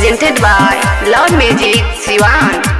presented by Love Magic Siwan.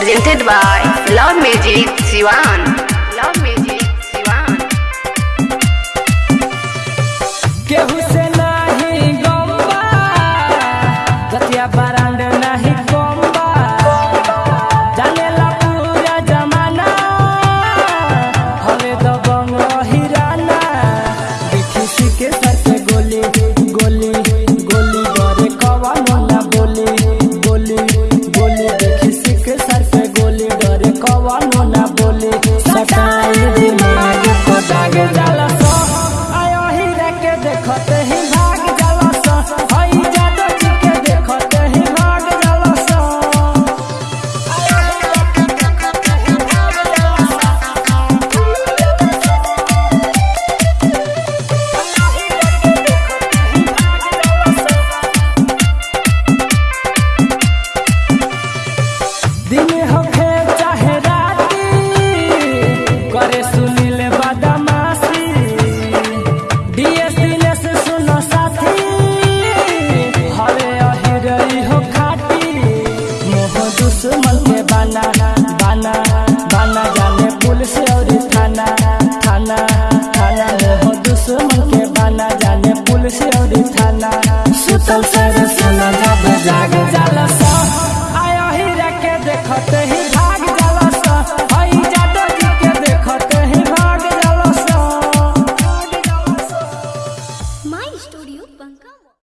presented by Love Music Sivan. कवनो ना दुश्मन में बाना बाना बाना जाने पुलिस और थाना थाना थाना में हो दुश्मन के बाना जाने पुलिस और थाना। सुतल से सुना जाब जाग जाला सा आया ही रखे देखते ही